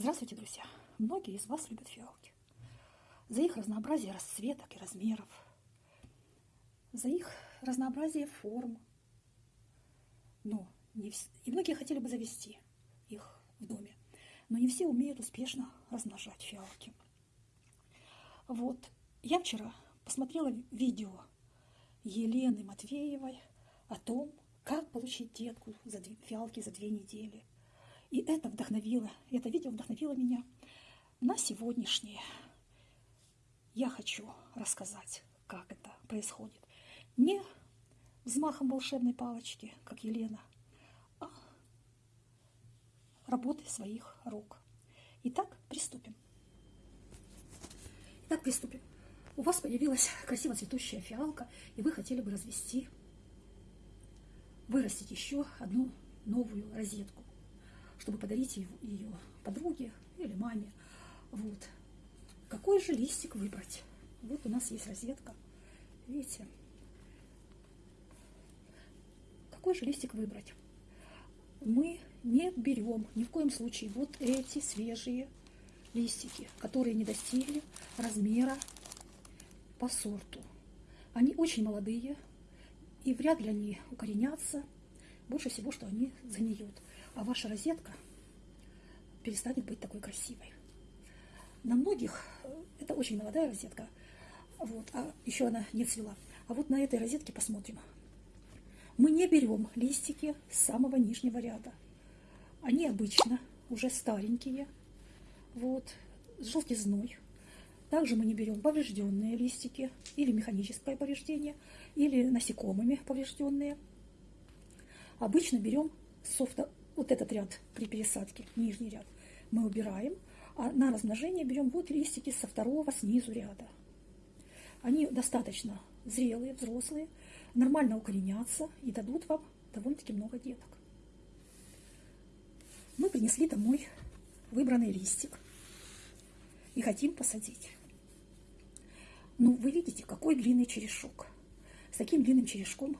Здравствуйте, друзья! Многие из вас любят фиалки. За их разнообразие расцветок и размеров, за их разнообразие форм. Но не вс... И многие хотели бы завести их в доме, но не все умеют успешно размножать фиалки. Вот, я вчера посмотрела видео Елены Матвеевой о том, как получить детку за фиалки за две недели – и это вдохновило, это видео вдохновило меня на сегодняшнее. Я хочу рассказать, как это происходит. Не взмахом волшебной палочки, как Елена, а работы своих рук. Итак, приступим. Итак, приступим. У вас появилась красиво цветущая фиалка, и вы хотели бы развести, вырастить еще одну новую розетку чтобы подарить ее подруге или маме. Вот. Какой же листик выбрать? Вот у нас есть розетка. Видите? Какой же листик выбрать? Мы не берем ни в коем случае вот эти свежие листики, которые не достигли размера по сорту. Они очень молодые, и вряд ли они укоренятся. Больше всего, что они загниют а ваша розетка перестанет быть такой красивой. На многих э, это очень молодая розетка, вот, а еще она не цвела. А вот на этой розетке посмотрим. Мы не берем листики с самого нижнего ряда. Они обычно уже старенькие, вот, с желтизной. Также мы не берем поврежденные листики или механическое повреждение, или насекомыми поврежденные. Обычно берем софта вот этот ряд при пересадке, нижний ряд, мы убираем, а на размножение берем вот листики со второго снизу ряда. Они достаточно зрелые, взрослые, нормально укоренятся и дадут вам довольно-таки много деток. Мы принесли домой выбранный листик и хотим посадить. Ну, вы видите, какой длинный черешок. С таким длинным черешком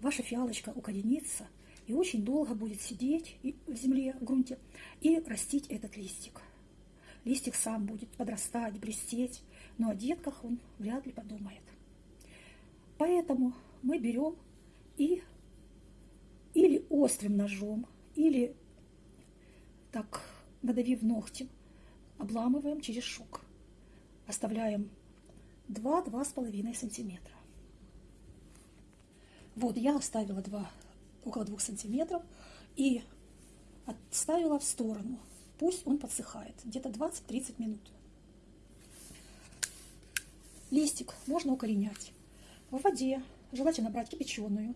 ваша фиалочка укоренится – и очень долго будет сидеть в земле, в грунте, и растить этот листик. Листик сам будет подрастать, блестеть, но о детках он вряд ли подумает. Поэтому мы берем и или острым ножом, или так, надавив ногтем, обламываем черешок. Оставляем 2-2,5 сантиметра. Вот, я оставила 2 около двух сантиметров, и отставила в сторону. Пусть он подсыхает, где-то 20-30 минут. Листик можно укоренять в воде, желательно брать кипяченую,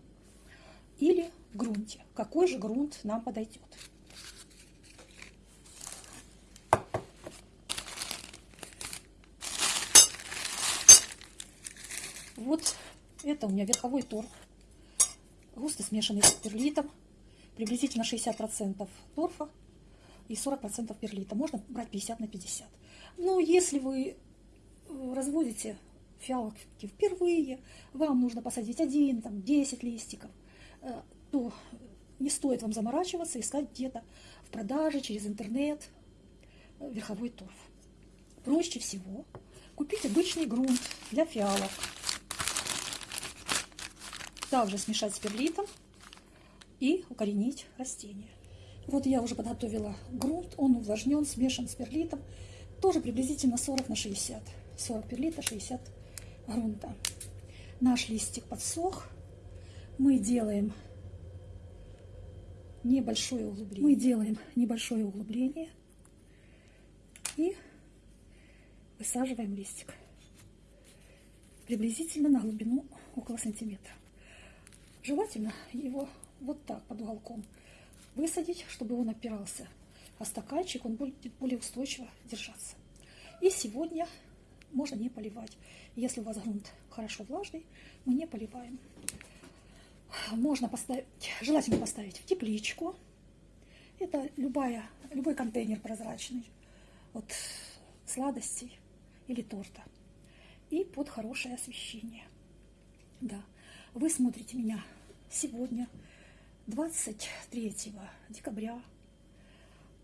или в грунте. Какой же грунт нам подойдет? Вот это у меня верховой торф густо смешанный с перлитом, приблизительно 60% торфа и 40% перлита. Можно брать 50 на 50. Но если вы э, разводите фиалки впервые, вам нужно посадить один, там, 10 листиков, э, то не стоит вам заморачиваться, искать где-то в продаже через интернет э, верховой торф. Проще всего купить обычный грунт для фиалок также смешать с перлитом и укоренить растение. Вот я уже подготовила грунт, он увлажнен, смешан с перлитом, тоже приблизительно 40 на 60. 40 перлита, 60 грунта. Наш листик подсох. Мы делаем небольшое углубление. Мы делаем небольшое углубление и высаживаем листик приблизительно на глубину около сантиметра. Желательно его вот так под уголком высадить, чтобы он опирался, а стаканчик он будет более устойчиво держаться. И сегодня можно не поливать. Если у вас грунт хорошо влажный, мы не поливаем. Можно поставить, желательно поставить в тепличку. Это любая, любой контейнер прозрачный от сладостей или торта. И под хорошее освещение. Да. Вы смотрите меня сегодня, 23 декабря.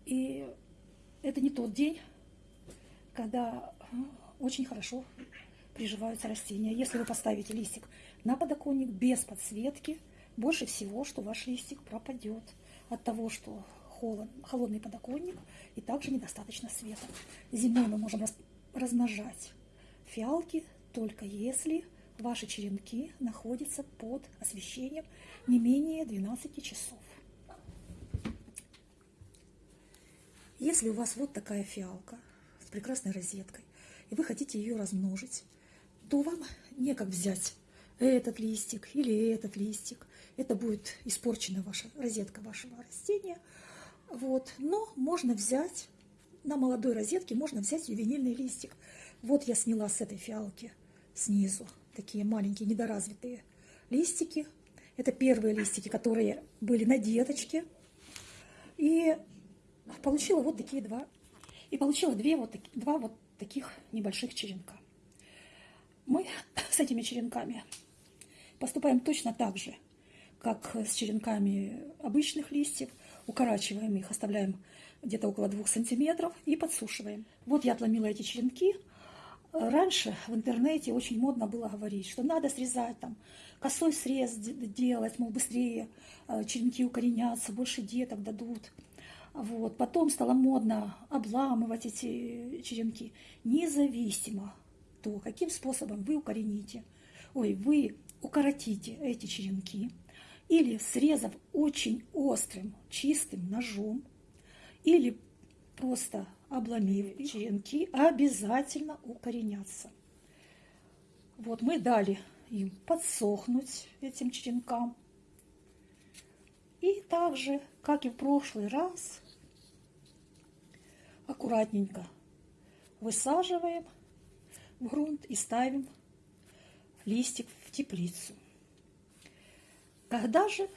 И это не тот день, когда очень хорошо приживаются растения. Если вы поставите листик на подоконник без подсветки, больше всего, что ваш листик пропадет от того, что холод, холодный подоконник и также недостаточно света. Зимой мы можем размножать фиалки только если ваши черенки находятся под освещением не менее 12 часов. Если у вас вот такая фиалка с прекрасной розеткой, и вы хотите ее размножить, то вам некак взять этот листик или этот листик. Это будет испорчена ваша розетка вашего растения. Вот. Но можно взять, на молодой розетке можно взять ювенильный листик. Вот я сняла с этой фиалки снизу такие маленькие недоразвитые листики. Это первые листики, которые были на деточке. И получила вот такие два. И получила две вот, два вот таких небольших черенка. Мы с этими черенками поступаем точно так же, как с черенками обычных листьев. Укорачиваем их, оставляем где-то около двух сантиметров и подсушиваем. Вот я отломила эти черенки. Раньше в интернете очень модно было говорить, что надо срезать там, косой срез делать, мол, быстрее э, черенки укоренятся, больше деток дадут. Вот. Потом стало модно обламывать эти черенки. Независимо то, каким способом вы укорените, ой, вы укоротите эти черенки, или срезав очень острым, чистым ножом, или просто обломив черенки, обязательно укоренятся. Вот мы дали им подсохнуть, этим черенкам. И также, как и в прошлый раз, аккуратненько высаживаем в грунт и ставим листик в теплицу. Когда же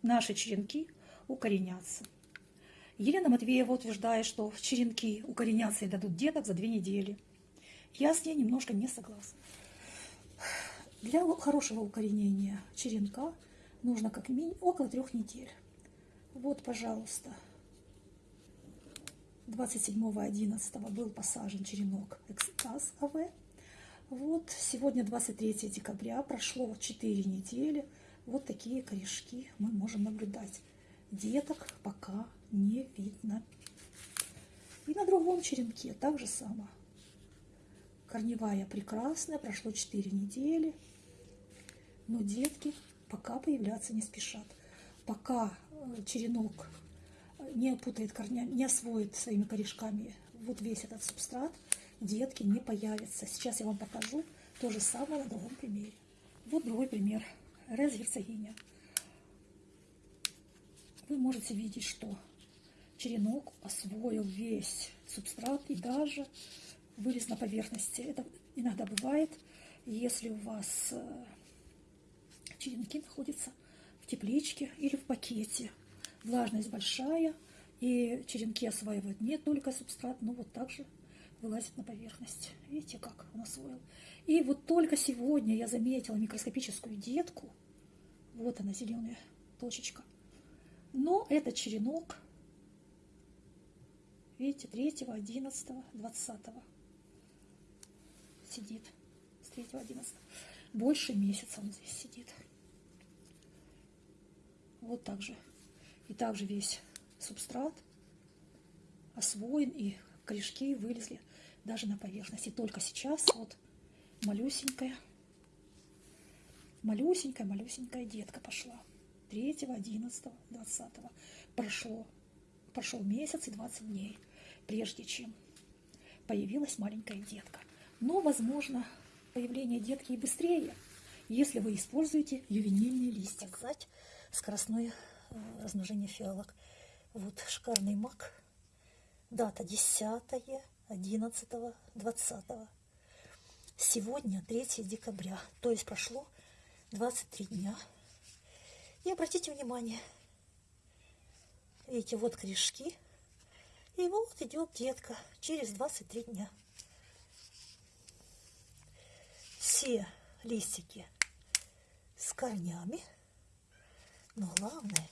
наши черенки укоренятся? Елена Матвеева утверждает, что черенки укоренятся и дадут деток за две недели. Я с ней немножко не согласна. Для хорошего укоренения черенка нужно как минимум около трех недель. Вот, пожалуйста, 27.11 был посажен черенок экстаз АВ. Вот сегодня 23 декабря, прошло 4 недели. Вот такие корешки мы можем наблюдать. Деток пока не видно. И на другом черенке так же само. Корневая прекрасная, прошло 4 недели. Но детки пока появляться не спешат. Пока э, черенок не опутает корня, не освоит своими корешками вот весь этот субстрат, детки не появятся. Сейчас я вам покажу то же самое на другом примере. Вот другой пример. Рез герцогиня. Вы можете видеть, что черенок освоил весь субстрат и даже вылез на поверхности. Это иногда бывает, если у вас э, черенки находятся в тепличке или в пакете влажность большая, и черенки осваивают не только субстрат, но вот также вылазит на поверхность. Видите, как он освоил. И вот только сегодня я заметила микроскопическую детку. Вот она, зеленая точечка. Но это черенок, видите, 3, 11, 20 сидит. С 3, 11. Больше месяца он здесь сидит. Вот так же и также весь субстрат освоен, и корешки вылезли даже на поверхность. И только сейчас вот малюсенькая, малюсенькая, малюсенькая детка пошла. 3, 11, 20. Прошло, прошел месяц и 20 дней, прежде чем появилась маленькая детка. Но, возможно, появление детки и быстрее, если вы используете ювенильный листик. Сказать, скоростное Э, размножение фиалок. Вот шикарный мак. Дата 10, 11, 20. Сегодня 3 декабря, то есть прошло 23 дня. И обратите внимание, видите, вот корешки. И вот идет детка через 23 дня. Все листики с корнями. Но главное,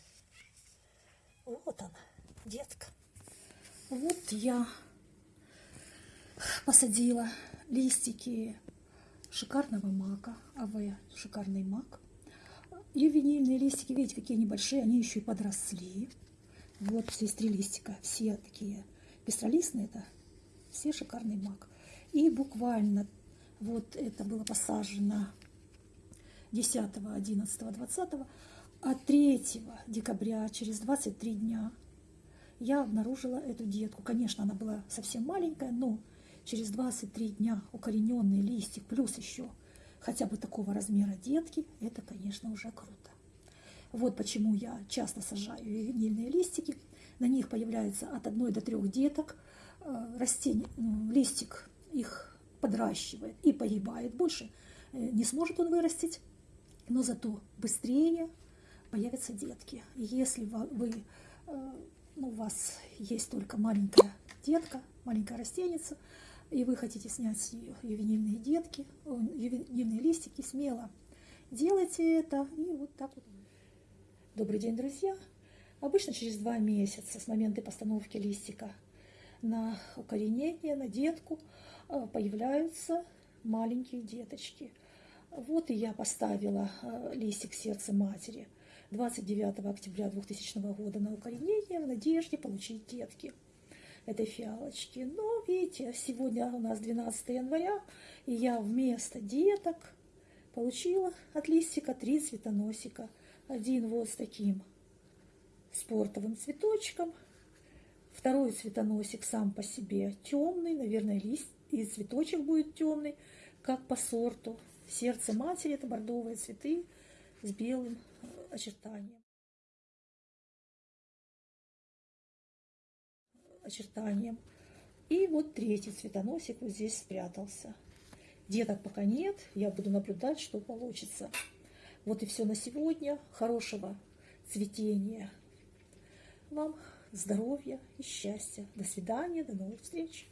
вот она, детка. Вот я посадила листики шикарного мака, АВ, шикарный мак. Ювенильные листики, видите, какие они большие, они еще и подросли. Вот здесь три листика, все такие пестролистные, это все шикарный мак. И буквально вот это было посажено 10, 11, 20, а 3 декабря, через 23 дня, я обнаружила эту детку. Конечно, она была совсем маленькая, но через 23 дня укорененный листик, плюс еще хотя бы такого размера детки, это, конечно, уже круто. Вот почему я часто сажаю винильные листики. На них появляется от одной до трех деток. Э, растение, листик их подращивает и погибает. Больше э, не сможет он вырастить, но зато быстрее появятся детки. Если вы, э, ну, у вас есть только маленькая детка, маленькая растеница, и вы хотите снять ювенильные детки, ювенильные листики, смело делайте это. И вот так вот. Добрый день, друзья! Обычно через два месяца с момента постановки листика на укоренение, на детку э, появляются маленькие деточки. Вот и я поставила э, листик сердца матери 29 октября 2000 года на укоренение в надежде получить детки этой фиалочки. Но, видите, сегодня у нас 12 января, и я вместо деток получила от листика три цветоносика – один вот с таким спортовым цветочком. Второй цветоносик сам по себе темный, наверное, лист и цветочек будет темный, как по сорту. Сердце матери это бордовые цветы с белым э, очертанием. Очертанием. И вот третий цветоносик вот здесь спрятался. Деток пока нет, я буду наблюдать, что получится. Вот и все на сегодня. Хорошего цветения. Вам здоровья и счастья. До свидания, до новых встреч.